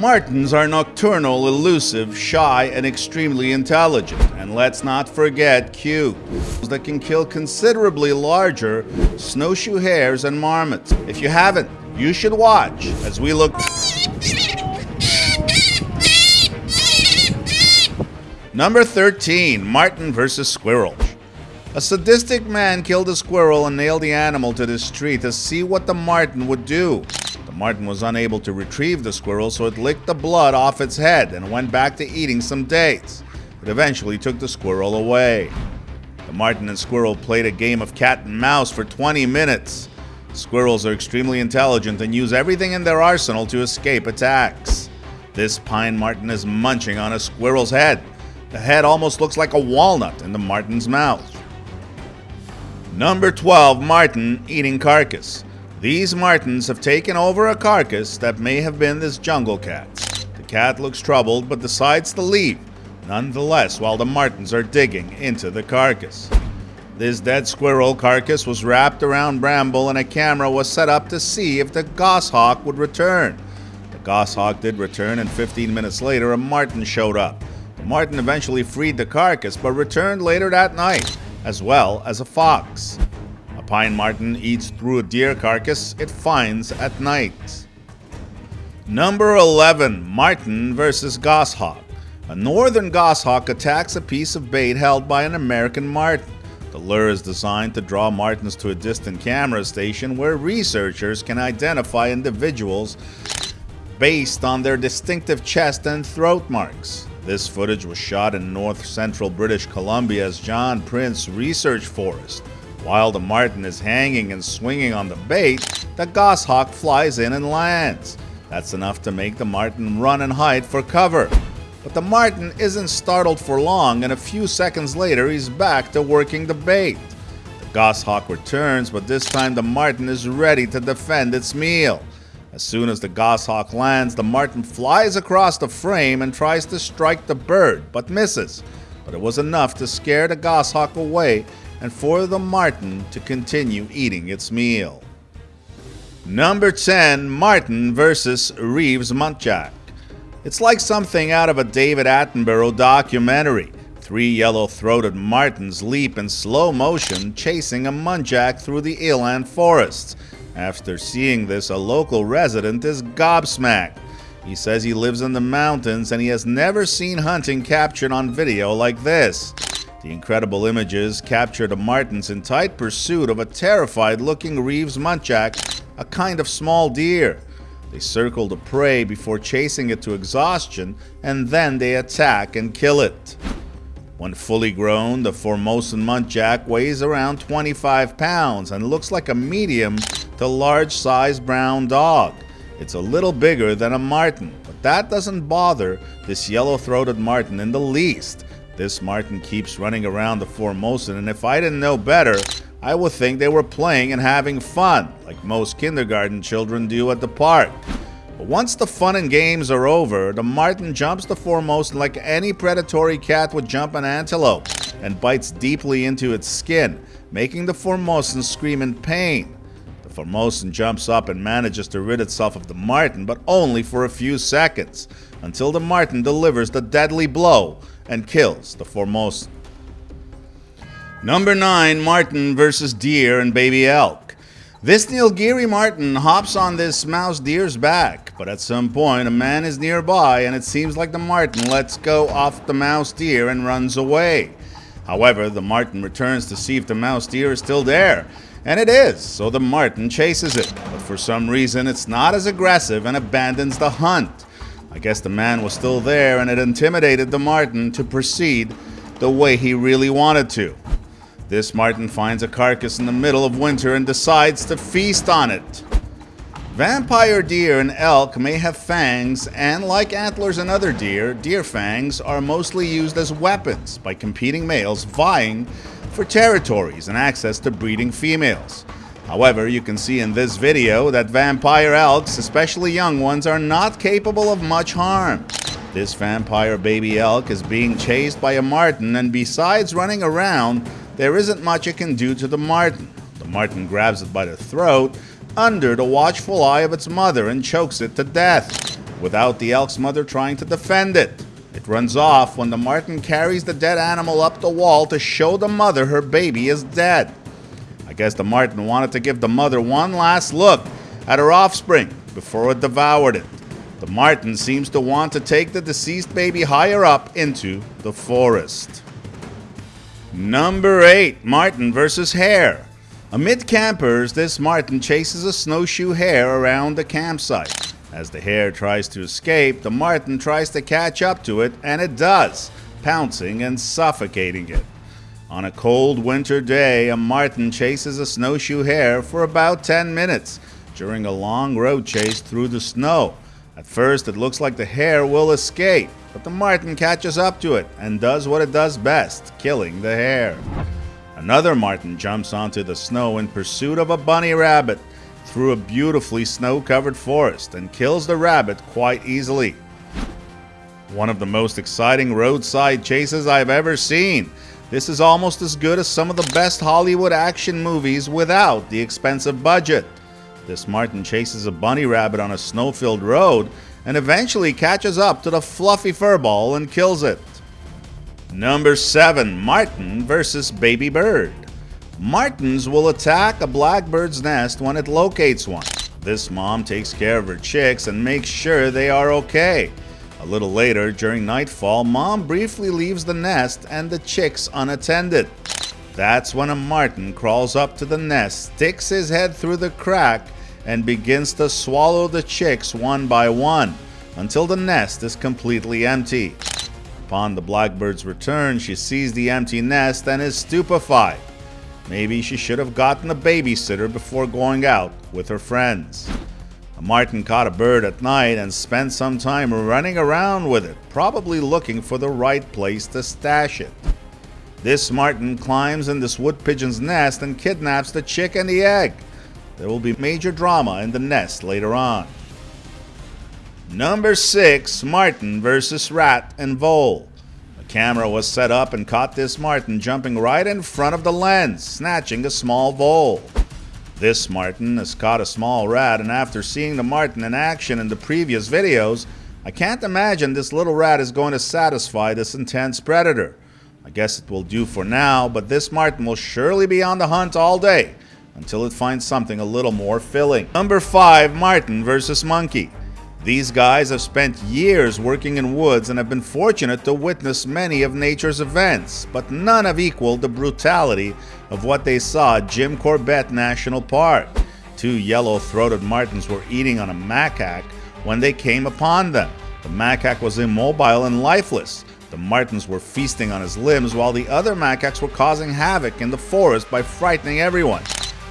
Martens are nocturnal, elusive, shy, and extremely intelligent. And let's not forget cute. That can kill considerably larger snowshoe hares and marmots. If you haven't, you should watch as we look. Number 13 Marten versus Squirrel. A sadistic man killed a squirrel and nailed the animal to the street to see what the marten would do. The marten was unable to retrieve the squirrel, so it licked the blood off its head and went back to eating some dates. It eventually took the squirrel away. The Marten and squirrel played a game of cat and mouse for 20 minutes. Squirrels are extremely intelligent and use everything in their arsenal to escape attacks. This pine marten is munching on a squirrel's head. The head almost looks like a walnut in the marten's mouth. Number 12 Marten eating carcass. These martens have taken over a carcass that may have been this jungle cat. The cat looks troubled but decides to leave, nonetheless, while the martens are digging into the carcass. This dead squirrel carcass was wrapped around bramble and a camera was set up to see if the goshawk would return. The goshawk did return and 15 minutes later a marten showed up. The marten eventually freed the carcass but returned later that night as well as a fox. Pine marten eats through a deer carcass it finds at night. Number 11 Marten versus Goshawk. A northern goshawk attacks a piece of bait held by an American marten. The lure is designed to draw martens to a distant camera station where researchers can identify individuals based on their distinctive chest and throat marks. This footage was shot in north central British Columbia's John Prince Research Forest. While the marten is hanging and swinging on the bait, the goshawk flies in and lands. That's enough to make the marten run and hide for cover. But the marten isn't startled for long, and a few seconds later, he's back to working the bait. The goshawk returns, but this time the marten is ready to defend its meal. As soon as the goshawk lands, the marten flies across the frame and tries to strike the bird, but misses. But it was enough to scare the goshawk away and for the marten to continue eating its meal. Number 10 Marten versus Reeves Muntjac. It's like something out of a David Attenborough documentary. Three yellow throated martens leap in slow motion, chasing a muntjac through the eland forests. After seeing this, a local resident is gobsmacked. He says he lives in the mountains and he has never seen hunting captured on video like this. The incredible images captured the martens in tight pursuit of a terrified looking Reeves muntjac, a kind of small deer. They circle the prey before chasing it to exhaustion and then they attack and kill it. When fully grown, the Formosan muntjac weighs around 25 pounds and looks like a medium to large sized brown dog. It's a little bigger than a marten, but that doesn't bother this yellow throated marten in the least. This marten keeps running around the Formosan, and if I didn't know better, I would think they were playing and having fun, like most kindergarten children do at the park. But once the fun and games are over, the marten jumps the Formosan like any predatory cat would jump an antelope and bites deeply into its skin, making the Formosan scream in pain. The Formosan jumps up and manages to rid itself of the marten, but only for a few seconds, until the marten delivers the deadly blow and kills the foremost. Number 9 Marten versus Deer and Baby Elk. This Nilgiri Marten hops on this mouse deer's back, but at some point a man is nearby and it seems like the Marten lets go off the mouse deer and runs away. However, the Marten returns to see if the mouse deer is still there, and it is, so the Marten chases it, but for some reason it's not as aggressive and abandons the hunt. I guess the man was still there and it intimidated the marten to proceed the way he really wanted to. This marten finds a carcass in the middle of winter and decides to feast on it. Vampire deer and elk may have fangs, and like antlers and other deer, deer fangs are mostly used as weapons by competing males vying for territories and access to breeding females. However, you can see in this video that vampire elks, especially young ones, are not capable of much harm. This vampire baby elk is being chased by a marten and besides running around, there isn't much it can do to the marten. The marten grabs it by the throat under the watchful eye of its mother and chokes it to death. without the elk's mother trying to defend it. It runs off when the marten carries the dead animal up the wall to show the mother her baby is dead. Guess the marten wanted to give the mother one last look at her offspring before it devoured it. The marten seems to want to take the deceased baby higher up into the forest. Number 8 Marten versus Hare. Amid campers, this marten chases a snowshoe hare around the campsite. As the hare tries to escape, the marten tries to catch up to it, and it does, pouncing and suffocating it. On a cold winter day, a marten chases a snowshoe hare for about 10 minutes during a long road chase through the snow. At first, it looks like the hare will escape, but the marten catches up to it and does what it does best killing the hare. Another marten jumps onto the snow in pursuit of a bunny rabbit through a beautifully snow covered forest and kills the rabbit quite easily. One of the most exciting roadside chases I've ever seen. This is almost as good as some of the best Hollywood action movies without the expensive budget. This Marten chases a bunny rabbit on a snow filled road and eventually catches up to the fluffy furball and kills it. Number 7 Marten versus Baby Bird. Martens will attack a blackbird's nest when it locates one. This mom takes care of her chicks and makes sure they are okay. A little later, during nightfall, mom briefly leaves the nest and the chicks unattended. That's when a marten crawls up to the nest, sticks his head through the crack, and begins to swallow the chicks one by one until the nest is completely empty. Upon the blackbird's return, she sees the empty nest and is stupefied. Maybe she should have gotten a babysitter before going out with her friends. A marten caught a bird at night and spent some time running around with it, probably looking for the right place to stash it. This marten climbs in this wood pigeon's nest and kidnaps the chick and the egg. There will be major drama in the nest later on. Number 6 Marten versus Rat and Vole. A camera was set up and caught this marten jumping right in front of the lens, snatching a small vole. This marten has caught a small rat, and after seeing the marten in action in the previous videos, I can't imagine this little rat is going to satisfy this intense predator. I guess it will do for now, but this marten will surely be on the hunt all day until it finds something a little more filling. Number 5 Marten versus Monkey. These guys have spent years working in woods and have been fortunate to witness many of nature's events, but none have equaled the brutality of what they saw at Jim Corbett National Park. Two yellow throated martens were eating on a macaque when they came upon them. The macaque was immobile and lifeless. The martens were feasting on his limbs while the other macaques were causing havoc in the forest by frightening everyone.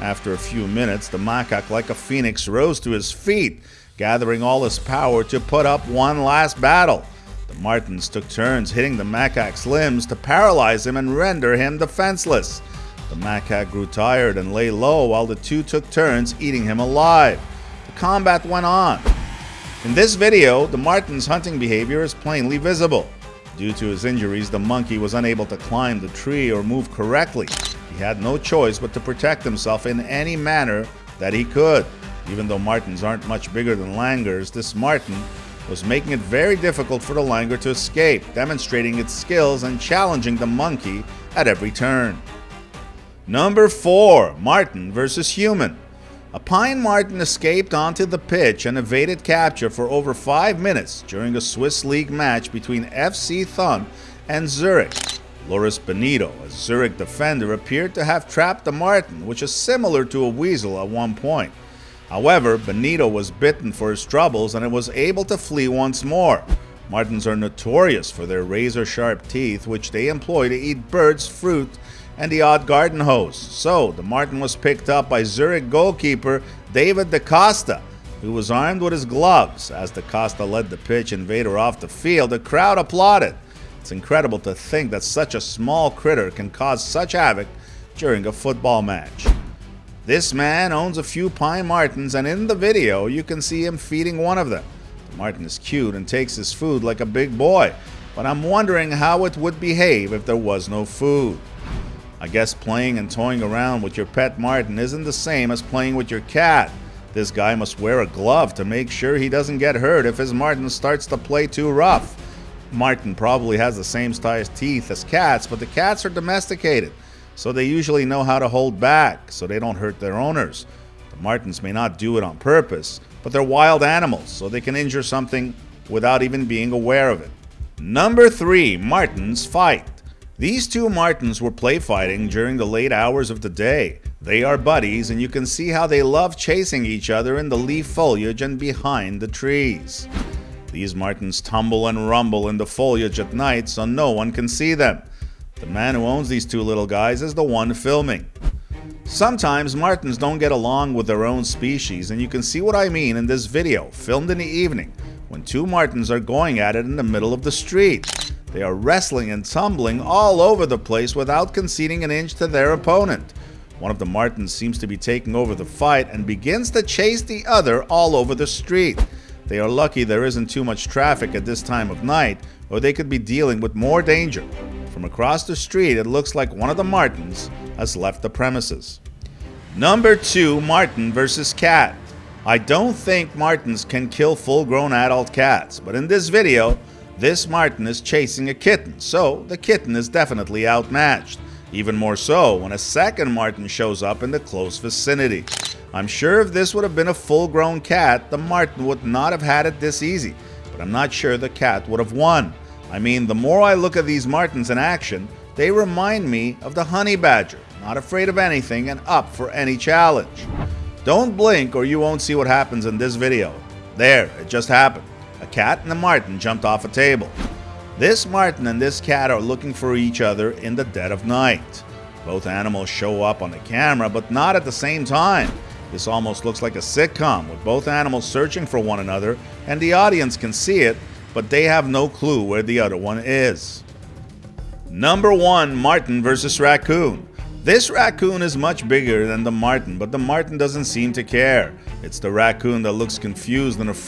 After a few minutes, the macaque, like a phoenix, rose to his feet, gathering all his power to put up one last battle. The Martens took turns hitting the macaque's limbs to paralyze him and render him defenseless. The macaque grew tired and lay low while the two took turns eating him alive. The combat went on. In this video, the Marten's hunting behavior is plainly visible. Due to his injuries, the monkey was unable to climb the tree or move correctly. He had no choice but to protect himself in any manner that he could. Even though martens aren't much bigger than langurs, this marten was making it very difficult for the langur to escape, demonstrating its skills and challenging the monkey at every turn. Number 4 Marten versus Human. A pine marten escaped onto the pitch and evaded capture for over 5 minutes during a Swiss League match between FC Thun and Zurich. Loris Benito, a Zurich defender, appeared to have trapped the marten, which is similar to a weasel at one point. However, Benito was bitten for his troubles and was able to flee once more. Martens are notorious for their razor sharp teeth, which they employ to eat birds, fruit, and the odd garden hose. So, the Marten was picked up by Zurich goalkeeper David Da Costa, who was armed with his gloves. As Da Costa led the pitch invader off the field, the crowd applauded. It's incredible to think that such a small critter can cause such havoc during a football match. This man owns a few pine martens and in the video you can see him feeding one of them. The marten is cute and takes his food like a big boy, but I'm wondering how it would behave if there was no food. I guess playing and toying around with your pet Marten isn't the same as playing with your cat. This guy must wear a glove to make sure he doesn't get hurt if his Marten starts to play too rough. Marten probably has the same size teeth as cats, but the cats are domesticated, so they usually know how to hold back so they don't hurt their owners. The martens may not do it on purpose, but they're wild animals, so they can injure something without even being aware of it. Number 3. Martens fight. These two martens were play fighting during the late hours of the day. They are buddies, and you can see how they love chasing each other in the leaf foliage and behind the trees. These martens tumble and rumble in the foliage at night so no one can see them. The man who owns these two little guys is the one filming. Sometimes martens don't get along with their own species, and you can see what I mean in this video, filmed in the evening, when two martens are going at it in the middle of the street. They are wrestling and tumbling all over the place without conceding an inch to their opponent. One of the martens seems to be taking over the fight and begins to chase the other all over the street. They are lucky there isn't too much traffic at this time of night, or they could be dealing with more danger. From across the street, it looks like one of the Martens has left the premises. Number 2 Marten versus Cat. I don't think Martens can kill full grown adult cats, but in this video, this marten is chasing a kitten, so the kitten is definitely outmatched. Even more so when a second marten shows up in the close vicinity. I'm sure if this would have been a full grown cat, the marten would not have had it this easy, but I'm not sure the cat would have won. I mean, the more I look at these martens in action, they remind me of the honey badger, not afraid of anything and up for any challenge. Don't blink or you won't see what happens in this video. There, it just happened. A cat and a marten jumped off a table. This marten and this cat are looking for each other in the dead of night. Both animals show up on the camera, but not at the same time. This almost looks like a sitcom, with both animals searching for one another, and the audience can see it, but they have no clue where the other one is. Number 1 Marten versus Raccoon. This raccoon is much bigger than the Marten, but the Marten doesn't seem to care. It's the raccoon that looks confused and afraid.